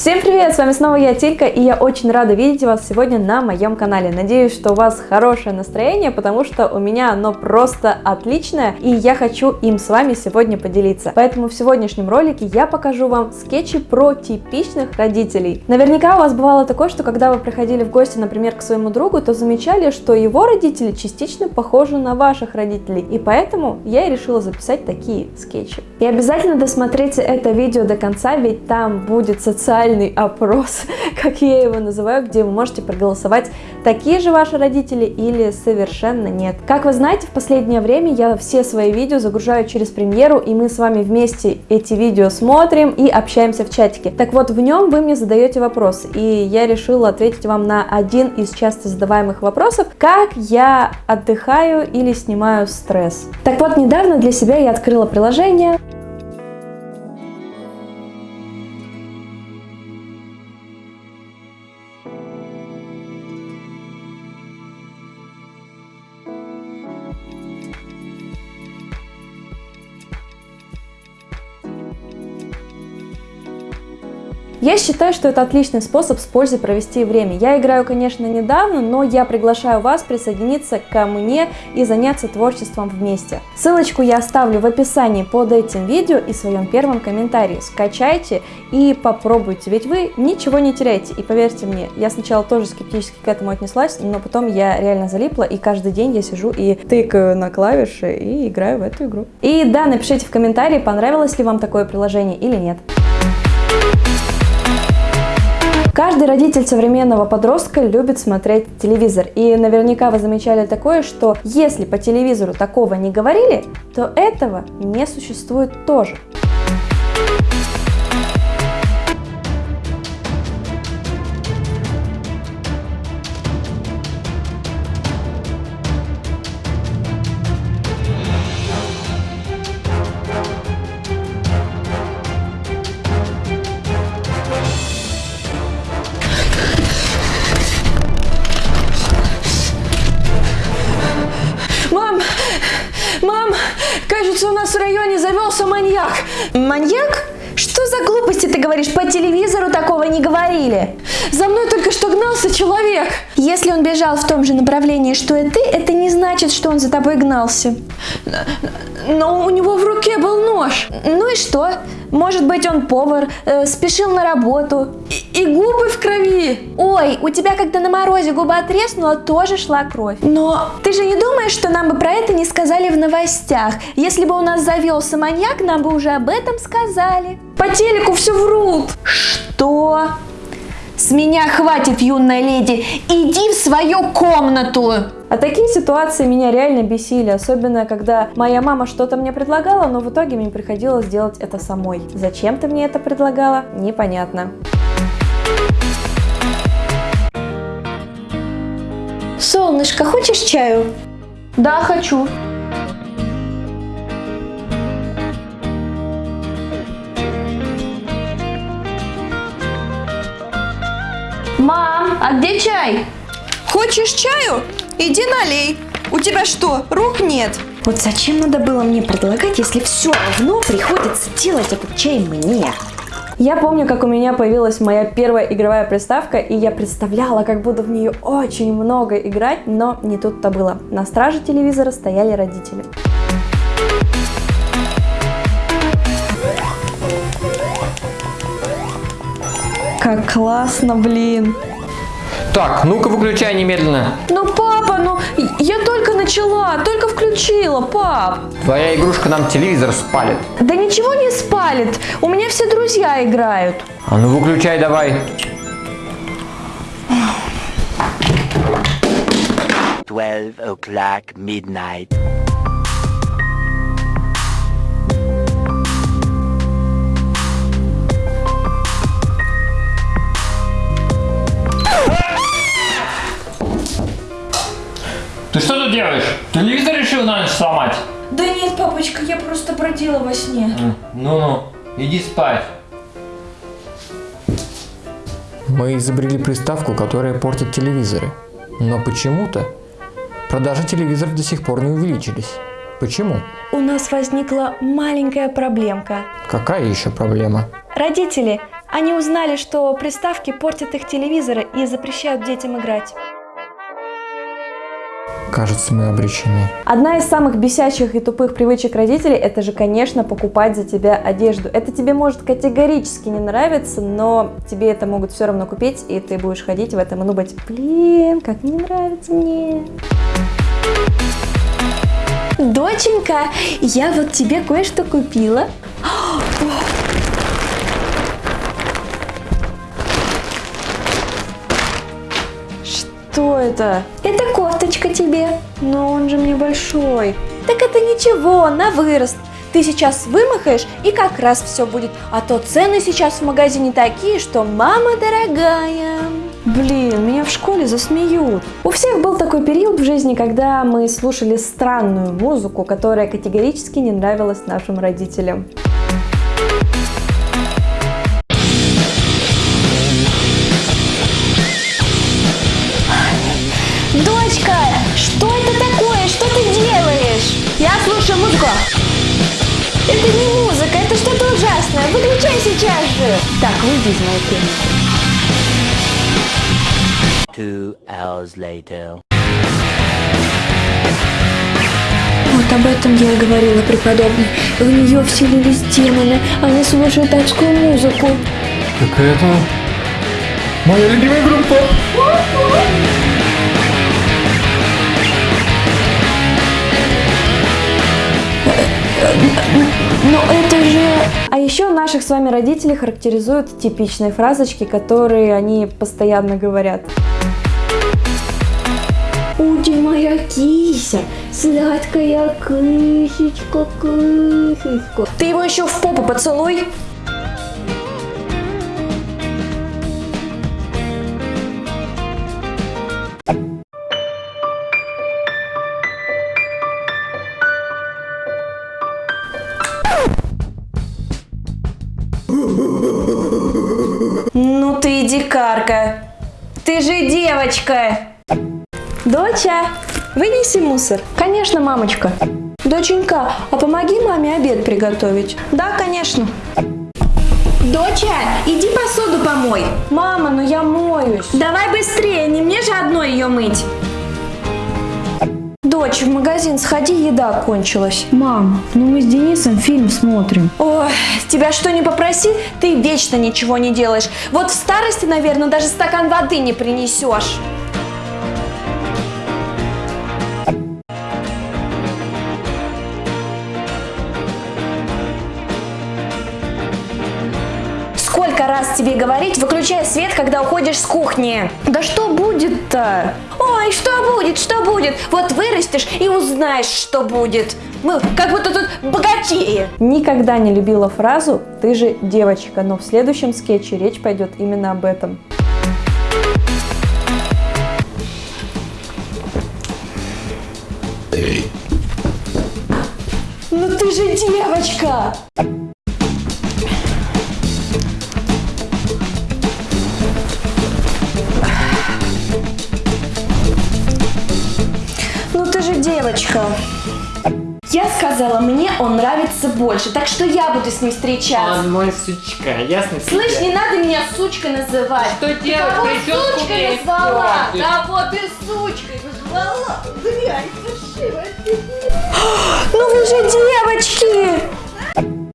Всем привет, с вами снова я, Тилька, и я очень рада видеть вас сегодня на моем канале. Надеюсь, что у вас хорошее настроение, потому что у меня оно просто отличное, и я хочу им с вами сегодня поделиться. Поэтому в сегодняшнем ролике я покажу вам скетчи про типичных родителей. Наверняка у вас бывало такое, что когда вы приходили в гости, например, к своему другу, то замечали, что его родители частично похожи на ваших родителей, и поэтому я и решила записать такие скетчи. И обязательно досмотрите это видео до конца, ведь там будет социальный социальный опрос, как я его называю, где вы можете проголосовать, такие же ваши родители или совершенно нет. Как вы знаете, в последнее время я все свои видео загружаю через премьеру, и мы с вами вместе эти видео смотрим и общаемся в чатике. Так вот, в нем вы мне задаете вопрос, и я решила ответить вам на один из часто задаваемых вопросов, как я отдыхаю или снимаю стресс. Так вот, недавно для себя я открыла приложение, Я считаю, что это отличный способ с пользой провести время. Я играю, конечно, недавно, но я приглашаю вас присоединиться ко мне и заняться творчеством вместе. Ссылочку я оставлю в описании под этим видео и в своем первом комментарии. Скачайте и попробуйте, ведь вы ничего не теряете. И поверьте мне, я сначала тоже скептически к этому отнеслась, но потом я реально залипла, и каждый день я сижу и тыкаю на клавиши и играю в эту игру. И да, напишите в комментарии, понравилось ли вам такое приложение или нет. Каждый родитель современного подростка любит смотреть телевизор. И наверняка вы замечали такое, что если по телевизору такого не говорили, то этого не существует тоже. Маньяк. Маньяк? Что за глупости ты говоришь? По телевизору такого не говорили. За мной только что гнался человек. Если он бежал в том же направлении, что и ты, это не значит, что он за тобой гнался. Но у него в руке был нож. Ну и что? Может быть, он повар, э, спешил на работу. И, и губы в крови. Ой, у тебя когда на морозе губа треснула, тоже шла кровь. Но ты же не думаешь, что нам бы про это не сказали в новостях? Если бы у нас завелся маньяк, нам бы уже об этом сказали. По телеку все врут. Что? С меня хватит, юная леди. Иди в свою комнату. А такие ситуации меня реально бесили, особенно когда моя мама что-то мне предлагала, но в итоге мне приходилось делать это самой. Зачем ты мне это предлагала? Непонятно. Солнышко, хочешь чаю? Да, хочу. Мам, а где чай? Хочешь чаю? Иди налей. У тебя что, рук нет? Вот зачем надо было мне предлагать, если все равно приходится делать этот чай мне? Я помню, как у меня появилась моя первая игровая приставка, и я представляла, как буду в нее очень много играть, но не тут-то было. На страже телевизора стояли родители. Как классно, блин. Так, ну-ка выключай немедленно. Ну, папа, ну, я только начала, только включила, пап. Твоя игрушка нам телевизор спалит. Да ничего не спалит, у меня все друзья играют. А ну выключай давай. Twelve o'clock midnight. Ты что тут делаешь? Телевизор решил на ночь сломать? Да нет, папочка, я просто бродила во сне. Ну-ну, иди спать. Мы изобрели приставку, которая портит телевизоры. Но почему-то продажи телевизоров до сих пор не увеличились. Почему? У нас возникла маленькая проблемка. Какая еще проблема? Родители, Они узнали, что приставки портят их телевизоры и запрещают детям играть. Кажется, мы обречены. Одна из самых бесящих и тупых привычек родителей, это же, конечно, покупать за тебя одежду. Это тебе может категорически не нравиться, но тебе это могут все равно купить, и ты будешь ходить в этом и думать, блин, как не нравится мне. Доченька, я вот тебе кое-что купила. Что это? Это кофточка тебе. Но он же мне большой. Так это ничего, на вырост. Ты сейчас вымахаешь и как раз все будет. А то цены сейчас в магазине такие, что мама дорогая. Блин, меня в школе засмеют. У всех был такой период в жизни, когда мы слушали странную музыку, которая категорически не нравилась нашим родителям. Так, выйди из моей комнаты. Two hours later. Вот об этом я и говорила преподобной. В нее вселились демоны. Они слушают адскую музыку. Так это... Моя любимая группа! Но это же... А еще наших с вами родителей характеризуют типичные фразочки, которые они постоянно говорят. Уди моя кися, сладкая кысечка, кысечка. Ты его еще в попу поцелуй. Дикарка. Ты же девочка. Доча, вынеси мусор. Конечно, мамочка. Доченька, а помоги маме обед приготовить. Да, конечно. Доча, иди посуду помой. Мама, ну я моюсь. Давай быстрее, не мне же одной ее мыть. Дочь, в магазин сходи, еда кончилась. Мам, ну мы с Денисом фильм смотрим. Ой, тебя что не попроси, ты вечно ничего не делаешь. Вот в старости, наверное, даже стакан воды не принесешь. Сколько раз тебе говорить, выключай свет, когда уходишь с кухни? Да что будет-то? Ой, что будет, что будет? Вот вырастешь и узнаешь, что будет. Мы как будто тут богатеи. Никогда не любила фразу «ты же девочка», но в следующем скетче речь пойдет именно об этом. Ну ты же девочка! Девочка. Я сказала, мне он нравится больше, так что я буду с ним встречаться. Он мой сучка, ясно тебе? Слышь, не надо меня сучкой называть. Что делать? Кого Прическу сучкой назвала? Кого ты сучкой назвала? Дрянь, паршивая ты. Ну вы же девочки!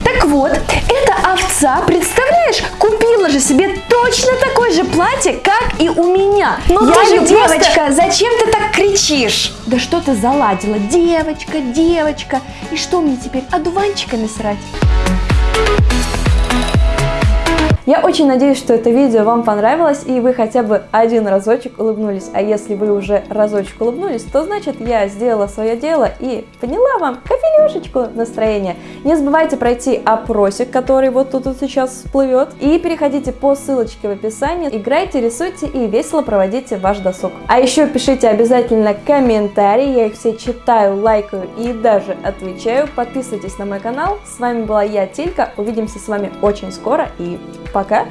Так вот, эта овца, представляешь, купила же себе точно такое же платье, как и у меня. Ну Я же её просто- девочка, зачем ты так кричишь? Да что ты заладила? Девочка, девочка. И что мне теперь, одуванчиками срать? Я очень надеюсь, что это видео вам понравилось и вы хотя бы один разочек улыбнулись. А если вы уже разочек улыбнулись, то значит я сделала свое дело и подняла вам капелюшечку настроения. Не забывайте пройти опросик, который вот тут вот сейчас всплывет. И переходите по ссылочке в описании. Играйте, рисуйте и весело проводите ваш досуг. А еще пишите обязательно комментарии, я их все читаю, лайкаю и даже отвечаю. Подписывайтесь на мой канал. С вами была я, Тилька. Увидимся с вами очень скоро и пока!